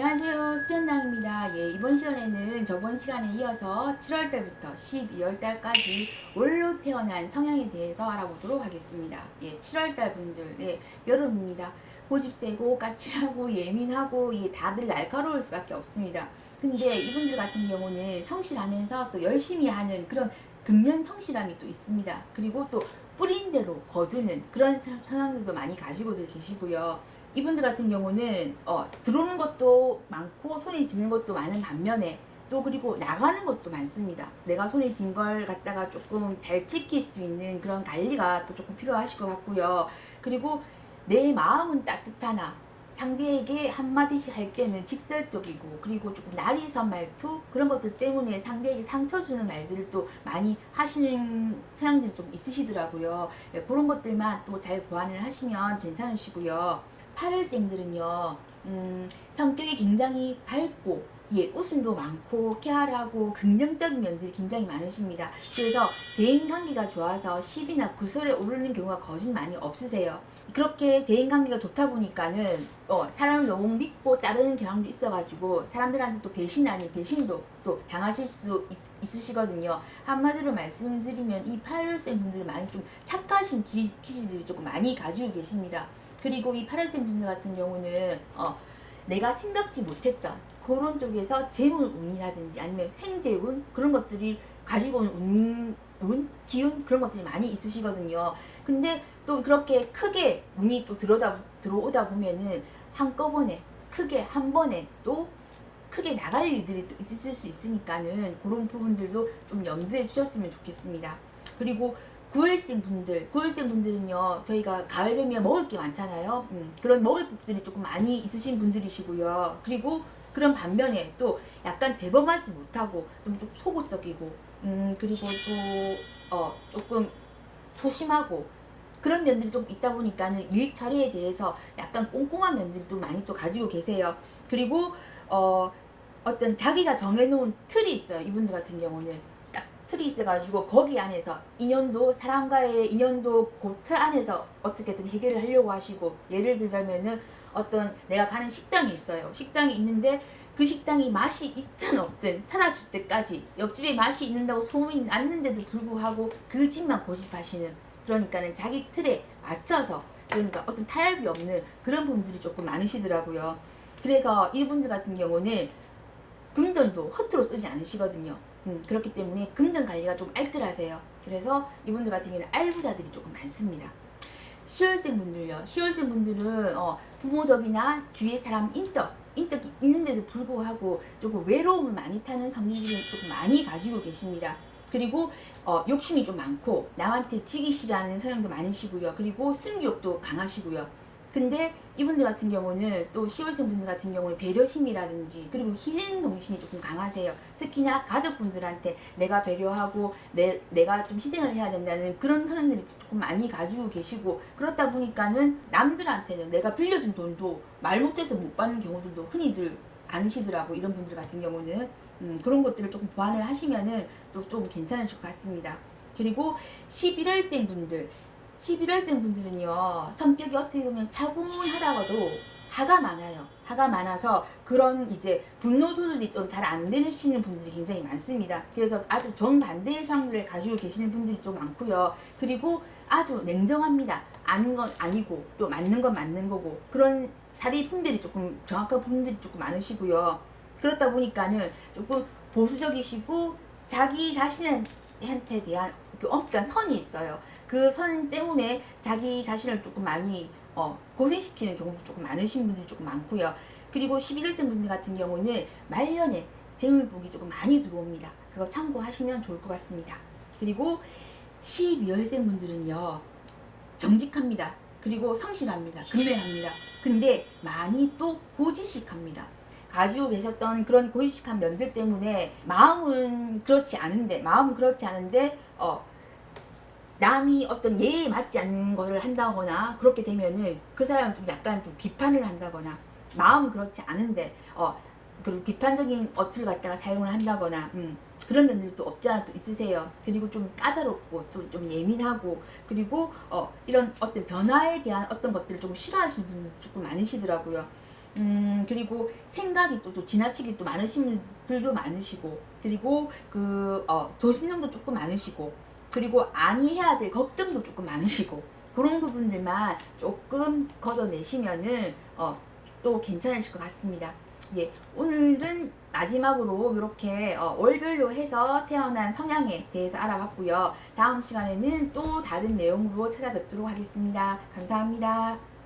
안녕하세요. 수연당입니다. 예, 이번 시간에는 저번 시간에 이어서 7월달부터 12월달까지 올로 태어난 성향에 대해서 알아보도록 하겠습니다. 예, 7월달 분들 예, 여름입니다. 고집 세고 까칠하고 예민하고 예, 다들 날카로울 수밖에 없습니다. 근데 이분들 같은 경우는 성실하면서 또 열심히 하는 그런 금년 성실함이 또 있습니다. 그리고 또 뿌린 대로 거두는 그런 성향들도 많이 가지고 계시고요 이분들 같은 경우는 어, 들어오는 것도 많고 손에 쥐는 것도 많은 반면에 또 그리고 나가는 것도 많습니다. 내가 손에 쥔 걸 갖다가 조금 잘 지킬 수 있는 그런 관리가 또 조금 필요하실 것 같고요. 그리고 내 마음은 따뜻하나 상대에게 한마디씩 할 때는 직설적이고 그리고 조금 날이선 말투 그런 것들 때문에 상대에게 상처 주는 말들을 또 많이 하시는 성향들이 좀 있으시더라고요. 예, 그런 것들만 또 잘 보완을 하시면 괜찮으시고요. 8월생들은요 음, 성격이 굉장히 밝고 예, 웃음도 많고 쾌활하고 긍정적인 면들이 굉장히 많으십니다. 그래서 대인관계가 좋아서 10이나 9설에 오르는 경우가 거진 많이 없으세요. 그렇게 대인관계가 좋다 보니까는 어, 사람을 너무 믿고 따르는 경향도 있어가지고 사람들한테 또 배신 아닌 배신도 또 당하실 수 있, 으시거든요 한마디로 말씀드리면 이 8월생 분들 많이 좀 착하신 기, 기질들이 조금 많이 가지고 계십니다. 그리고 이 파란색 분들 같은 경우는 어, 내가 생각지 못했던 그런 쪽에서 재물운이라든지 아니면 횡재운 그런 것들이 가지고 온 운, 운, 기운 그런 것들이 많이 있으시거든요. 근데 또 그렇게 크게 운이 또 들어다, 들어오다 보면은 한꺼번에 크게 한 번에 또 크게 나갈 일들이 또 있을 수 있으니까는 그런 부분들도 좀 염두에 주셨으면 좋겠습니다. 그리고 9월생 분들, 9월생 분들은요, 저희가 가을 되면 먹을 게 많잖아요. 음, 그런 먹을 것들이 조금 많이 있으신 분들이시고요. 그리고 그런 반면에 또 약간 대범하지 못하고 좀, 좀 소극적이고, 음, 그리고 또, 어, 조금 소심하고, 그런 면들이 좀 있다 보니까는 일 처리에 대해서 약간 꼼꼼한 면들도 많이 또 가지고 계세요. 그리고, 어, 어떤 자기가 정해놓은 틀이 있어요. 이분들 같은 경우는. 틀이 있어가지고 거기 안에서 인연도 사람과의 인연도 그틀 안에서 어떻게든 해결을 하려고 하시고 예를 들자면은 어떤 내가 가는 식당이 있어요. 식당이 있는데 그 식당이 맛이 있든 없든 사라질 때까지 옆집에 맛이 있는다고 소문이 났는데도 불구하고 그 집만 고집하시는 그러니까는 자기 틀에 맞춰서 그러니까 어떤 타협이 없는 그런 분들이 조금 많으시더라고요. 그래서 이분들 같은 경우는 금전도 허투루 쓰지 않으시거든요 음, 그렇기 때문에 금전 관리가 좀 알뜰하세요. 그래서 이분들 같은 경우는 알부자들이 조금 많습니다. 10월생 분들요. 10월생 분들은 어, 부모 덕이나 주위의 사람 인적, 인적이 있는데도 불구하고 조금 외로움을 많이 타는 성질을 조금 많이 가지고 계십니다. 그리고 어, 욕심이 좀 많고 남한테 지기 싫어하는 성향도 많으시고요. 그리고 승욕도 강하시고요. 근데 이분들 같은 경우는 또 10월생 분들 같은 경우는 배려심이라든지 그리고 희생 정신이 조금 강하세요. 특히나 가족분들한테 내가 배려하고 내, 내가 좀 희생을 해야 된다는 그런 성향들이 조금 많이 가지고 계시고 그렇다 보니까는 남들한테는 내가 빌려준 돈도 말 못해서 못 받는 경우들도 흔히들 않으시더라고 이런 분들 같은 경우는 음, 그런 것들을 조금 보완을 하시면은 또 좀 괜찮으실 것 같습니다. 그리고 11월생 분들 11월생 분들은요 성격이 어떻게 보면 차분하다가도 화가 많아요. 화가 많아서 그런 이제 분노 조절이 좀 잘 안 되시는 분들이 굉장히 많습니다. 그래서 아주 정반대의 상황을 가지고 계시는 분들이 좀 많고요. 그리고 아주 냉정합니다. 아는 건 아니고 또 맞는 건 맞는 거고. 그런 사리 분들이 조금 정확한 분들이 조금 많으시고요. 그렇다 보니까는 조금 보수적이시고 자기 자신한테 대한 그 엄격한 선이 있어요. 그 선 때문에 자기 자신을 조금 많이 어, 고생시키는 경우도 조금 많으신 분들이 조금 많고요. 그리고 11월생 분들 같은 경우는 말년에 재물복이 조금 많이 들어옵니다. 그거 참고하시면 좋을 것 같습니다. 그리고 12월생 분들은요. 정직합니다. 그리고 성실합니다. 근면합니다. 근데 많이 또 고지식합니다. 가지고 계셨던 그런 고지식한 면들 때문에 마음은 그렇지 않은데 마음은 그렇지 않은데 어 남이 어떤 예에 맞지 않는 것을 한다거나 그렇게 되면은 그 사람은 좀 약간 좀 비판을 한다거나 마음은 그렇지 않은데 어 그리고 비판적인 어투를 갖다가 사용을 한다거나 음, 그런 면들도 없지 않아 또 있으세요. 그리고 좀 까다롭고 또 좀 예민하고 그리고 어 이런 어떤 변화에 대한 어떤 것들을 좀 싫어하시는 분들 조금 많으시더라고요. 음, 그리고 생각이 또, 또 지나치게 또 많으신 분들도 많으시고, 그리고 그, 어, 조심력도 조금 많으시고, 그리고 아니 해야 될 걱정도 조금 많으시고, 그런 부분들만 조금 걷어내시면은, 어, 또 괜찮으실 것 같습니다. 예, 오늘은 마지막으로 이렇게 어, 월별로 해서 태어난 성향에 대해서 알아봤고요. 다음 시간에는 또 다른 내용으로 찾아뵙도록 하겠습니다. 감사합니다.